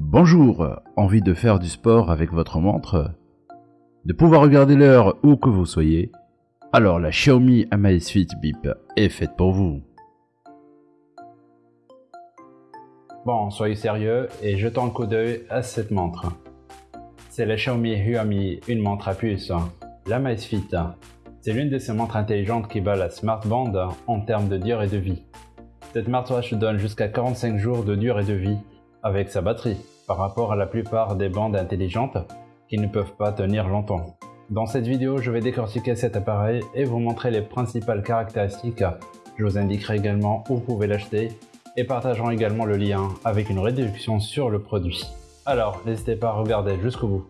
Bonjour, envie de faire du sport avec votre montre? De pouvoir regarder l'heure où que vous soyez? Alors la Xiaomi Amazfit Bip est faite pour vous. Bon, soyez sérieux et jetons un coup d'œil à cette montre. C'est la Xiaomi Huami, une montre à puce, l'Amazfit. C'est l'une de ces montres intelligentes qui bat la Smart Band en termes de durée de vie. Cette smartwatch donne jusqu'à 45 jours de durée de vie avec sa batterie, par rapport à la plupart des bandes intelligentes qui ne peuvent pas tenir longtemps. Dans cette vidéo, je vais décortiquer cet appareil et vous montrer les principales caractéristiques. Je vous indiquerai également où vous pouvez l'acheter et partagerons également le lien avec une réduction sur le produit. Alors, n'hésitez pas à regarder jusqu'au bout.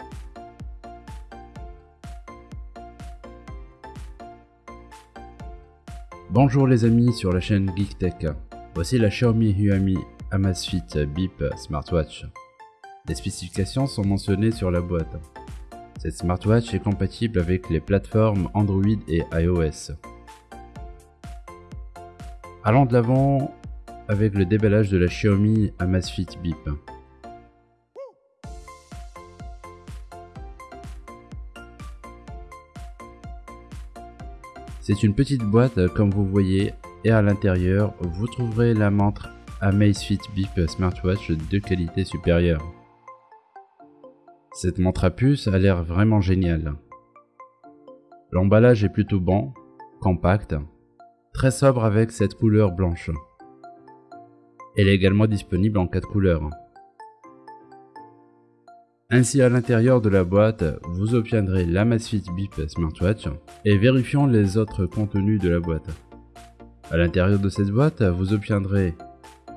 Bonjour les amis sur la chaîne GeekTech. Voici la Xiaomi Huami Amazfit Bip Smartwatch. Les spécifications sont mentionnées sur la boîte. Cette smartwatch est compatible avec les plateformes Android et iOS. Allons de l'avant avec le déballage de la Xiaomi Amazfit Bip. C'est une petite boîte comme vous voyez et à l'intérieur vous trouverez la montre Amazfit Bip Smartwatch de qualité supérieure. Cette montre à puce a l'air vraiment géniale. L'emballage est plutôt bon, compact, très sobre avec cette couleur blanche. Elle est également disponible en 4 couleurs. Ainsi à l'intérieur de la boîte, vous obtiendrez l'Amazfit Bip Smartwatch et vérifions les autres contenus de la boîte. À l'intérieur de cette boîte, vous obtiendrez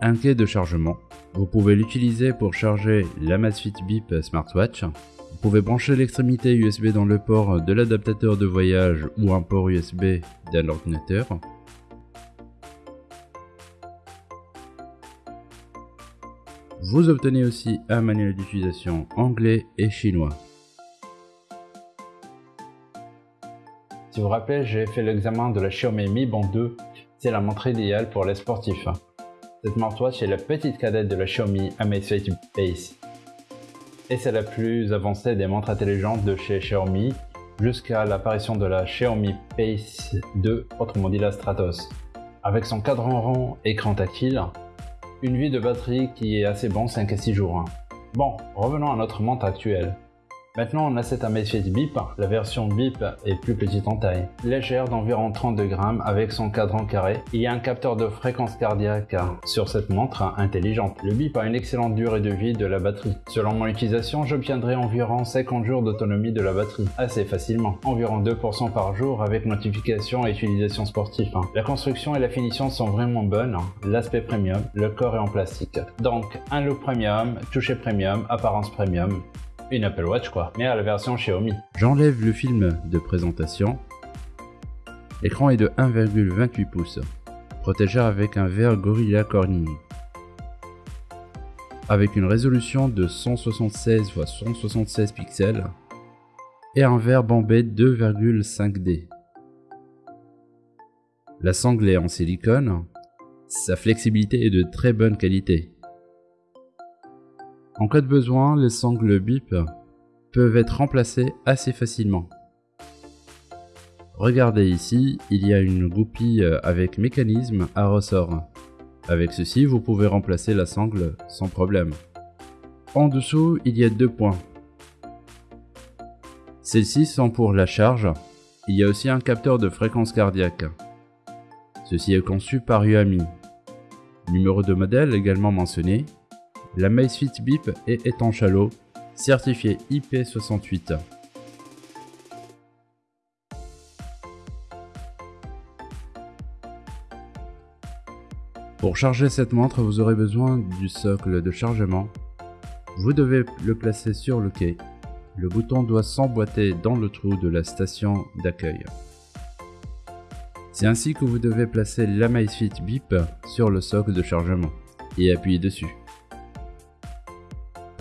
un quai de chargement. Vous pouvez l'utiliser pour charger l'Amazfit Bip Smartwatch. Vous pouvez brancher l'extrémité USB dans le port de l'adaptateur de voyage ou un port USB d'un ordinateur. Vous obtenez aussi un manuel d'utilisation anglais et chinois. Si vous vous rappelez, j'ai fait l'examen de la Xiaomi Mi Band 2. C'est la montre idéale pour les sportifs. Cette smartwatch est la petite cadette de la Xiaomi Amazfit Base. Et c'est la plus avancée des montres intelligentes de chez Xiaomi jusqu'à l'apparition de la Xiaomi Pace 2, autrement dit la Stratos. Avec son cadran rond, écran tactile, une vie de batterie qui est assez bon 5 à 6 jours. Bon, revenons à notre montre actuelle. Maintenant on a cette Amazfit Bip, la version Bip est plus petite en taille, légère d'environ 32 grammes avec son cadran carré. Il y a un capteur de fréquence cardiaque sur cette montre intelligente. Le Bip a une excellente durée de vie de la batterie. Selon mon utilisation, j'obtiendrai environ 50 jours d'autonomie de la batterie, assez facilement, environ 2% par jour avec notification et utilisation sportive. La construction et la finition sont vraiment bonnes, l'aspect premium, le corps est en plastique. Donc un look premium, toucher premium, apparence premium, une Apple Watch quoi, mais à la version Xiaomi. J'enlève le film de présentation. L'écran est de 1,28 pouces, protégé avec un verre Gorilla Corning. Avec une résolution de 176 x 176 pixels et un verre bombé 2,5D. La sangle est en silicone, sa flexibilité est de très bonne qualité. En cas de besoin, les sangles bip peuvent être remplacées assez facilement. Regardez ici, il y a une goupille avec mécanisme à ressort. Avec ceci, vous pouvez remplacer la sangle sans problème. En dessous, il y a deux points. Celles-ci sont pour la charge. Il y a aussi un capteur de fréquence cardiaque. Ceci est conçu par Huami. Numéro de modèle également mentionné la Macefit Bip est étanche à l'eau, certifiée IP68. Pour charger cette montre, vous aurez besoin du socle de chargement. Vous devez le placer sur le quai. Le bouton doit s'emboîter dans le trou de la station d'accueil. C'est ainsi que vous devez placer la Macefit Bip sur le socle de chargement et appuyer dessus.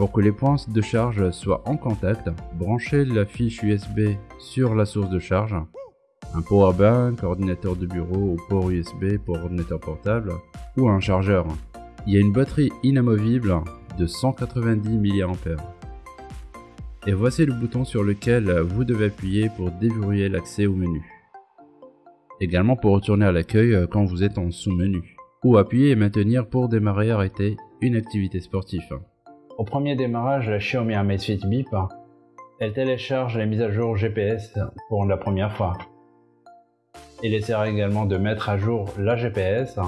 Pour que les points de charge soient en contact, branchez la fiche USB sur la source de charge, un powerbank, ordinateur de bureau ou port USB pour ordinateur portable, ou un chargeur. Il y a une batterie inamovible de 190 mAh. Et voici le bouton sur lequel vous devez appuyer pour déverrouiller l'accès au menu. Également pour retourner à l'accueil quand vous êtes en sous-menu. Ou appuyer et maintenir pour démarrer et arrêter une activité sportive. Au premier démarrage la Xiaomi Amazfit Bip, elle télécharge les mises à jour GPS pour la première fois. Il essaiera également de mettre à jour la GPS.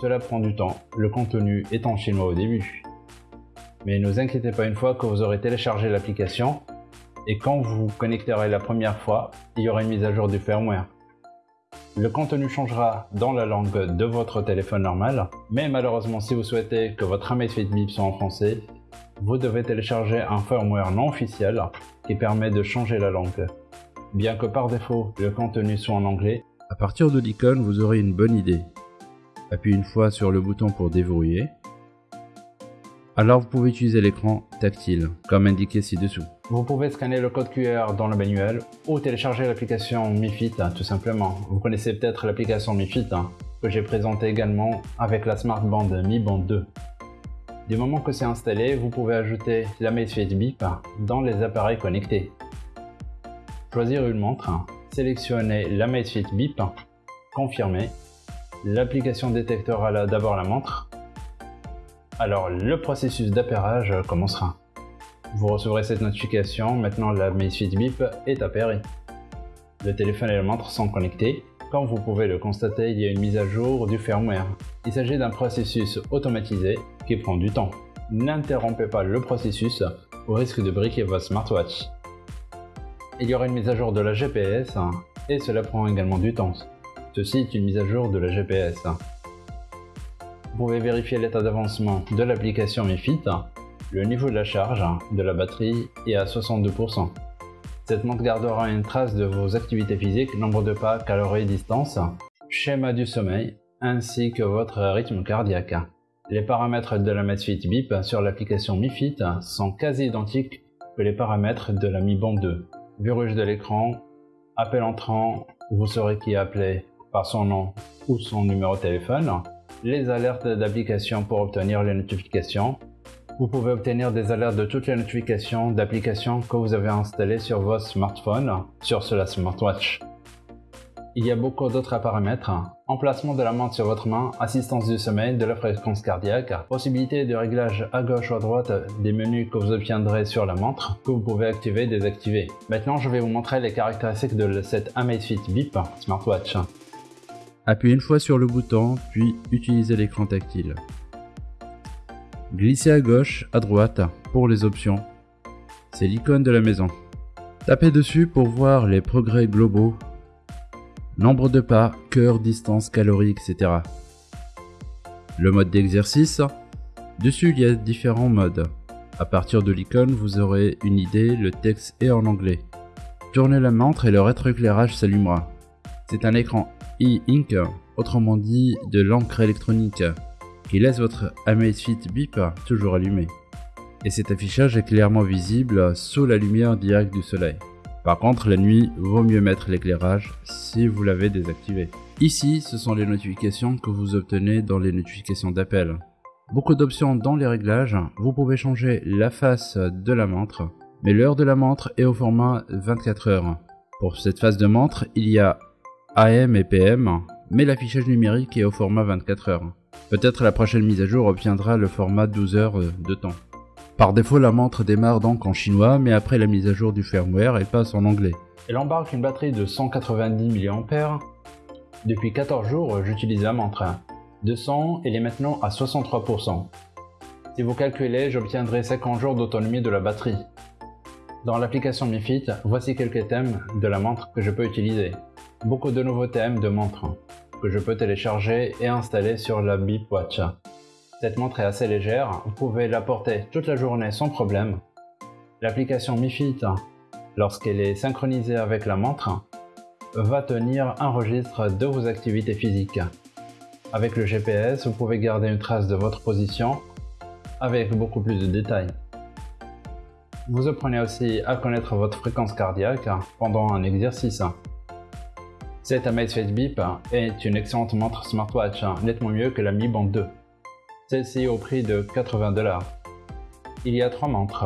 Cela prend du temps, le contenu est en chinois au début. Mais ne vous inquiétez pas une fois que vous aurez téléchargé l'application et quand vous vous connecterez la première fois, il y aura une mise à jour du firmware. Le contenu changera dans la langue de votre téléphone normal, mais malheureusement si vous souhaitez que votre Amazfit Bip soit en français, vous devez télécharger un firmware non officiel qui permet de changer la langue. Bien que par défaut le contenu soit en anglais, à partir de l'icône, vous aurez une bonne idée. Appuyez une fois sur le bouton pour déverrouiller. Alors vous pouvez utiliser l'écran tactile, comme indiqué ci-dessous. Vous pouvez scanner le code QR dans le manuel ou télécharger l'application MiFit hein, tout simplement. Vous connaissez peut-être l'application MiFit hein, que j'ai présentée également avec la Smart Band Mi Band 2. Du moment que c'est installé, vous pouvez ajouter la Amazfit Bip dans les appareils connectés. Choisir une montre, sélectionnez l'Amazfit Bip, confirmer. L'application détectera d'abord la montre. Alors le processus d'appairage commencera. Vous recevrez cette notification, maintenant l'Amazfit Bip est appairée. Le téléphone et la montre sont connectés. Comme vous pouvez le constater, il y a une mise à jour du firmware. Il s'agit d'un processus automatisé qui prend du temps. N'interrompez pas le processus au risque de briquer votre smartwatch il y aura une mise à jour de la GPS et cela prend également du temps. Ceci est une mise à jour de la GPS. Vous pouvez vérifier l'état d'avancement de l'application MiFit, le niveau de la charge de la batterie est à 62%. Cette montre gardera une trace de vos activités physiques, nombre de pas, calories, distance, schéma du sommeil, ainsi que votre rythme cardiaque. Les paramètres de la Medfit Bip sur l'application MiFit sont quasi identiques que les paramètres de la Mi Band 2 rouge de l'écran, appel entrant, vous saurez qui appeler par son nom ou son numéro de téléphone, les alertes d'application pour obtenir les notifications. Vous pouvez obtenir des alertes de toutes les notifications d'applications que vous avez installées sur votre smartphone, sur cela smartwatch. Il y a beaucoup d'autres paramètres. Emplacement de la montre sur votre main, assistance du sommeil, de la fréquence cardiaque, possibilité de réglage à gauche ou à droite des menus que vous obtiendrez sur la montre, que vous pouvez activer et désactiver. Maintenant, je vais vous montrer les caractéristiques de cette Amazfit Bip smartwatch. Appuyez une fois sur le bouton, puis utilisez l'écran tactile. Glissez à gauche, à droite pour les options. C'est l'icône de la maison. Tapez dessus pour voir les progrès globaux nombre de pas, cœur, distance, calories, etc. Le mode d'exercice? Dessus, il y a différents modes. À partir de l'icône, vous aurez une idée, le texte est en anglais. Tournez la montre et le rétroéclairage s'allumera. C'est un écran e-ink, autrement dit de l'encre électronique, qui laisse votre Amazfit Bip toujours allumé. Et cet affichage est clairement visible sous la lumière directe du soleil. Par contre, la nuit, vaut mieux mettre l'éclairage si vous l'avez désactivé. Ici, ce sont les notifications que vous obtenez dans les notifications d'appel. Beaucoup d'options dans les réglages, vous pouvez changer la face de la montre, mais l'heure de la montre est au format 24 heures. Pour cette phase de montre, il y a AM et PM, mais l'affichage numérique est au format 24 heures. Peut-être la prochaine mise à jour obtiendra le format 12 heures de temps. Par défaut, la montre démarre donc en chinois, mais après la mise à jour du firmware, elle passe en anglais. Elle embarque une batterie de 190 mAh. Depuis 14 jours, j'utilise la montre. De 100, elle est maintenant à 63%. Si vous calculez, j'obtiendrai 50 jours d'autonomie de la batterie. Dans l'application MiFit, voici quelques thèmes de la montre que je peux utiliser. Beaucoup de nouveaux thèmes de montre que je peux télécharger et installer sur la Bip Watch. Cette montre est assez légère, vous pouvez la porter toute la journée sans problème. L'application MiFit, lorsqu'elle est synchronisée avec la montre, va tenir un registre de vos activités physiques. Avec le GPS, vous pouvez garder une trace de votre position avec beaucoup plus de détails. Vous apprenez aussi à connaître votre fréquence cardiaque pendant un exercice. Cette Amazfit Beep est une excellente montre smartwatch, nettement mieux que la Mi Band 2 celle-ci au prix de 80 dollars. il y a trois montres.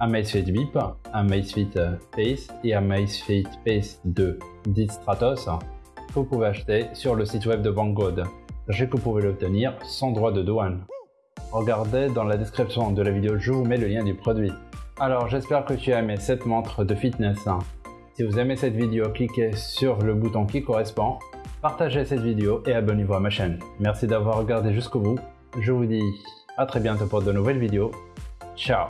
Amazfit Bip, Amazfit Pace et Amazfit Pace 2 dit Stratos que vous pouvez acheter sur le site web de Banggood. Sachez que vous pouvez l'obtenir sans droit de douane. Regardez dans la description de la vidéo, je vous mets le lien du produit. Alors j'espère que tu as aimé cette montre de fitness. Si vous aimez cette vidéo, cliquez sur le bouton qui correspond, partagez cette vidéo et abonnez-vous à ma chaîne. Merci d'avoir regardé jusqu'au bout. Je vous dis à très bientôt pour de nouvelles vidéos. Ciao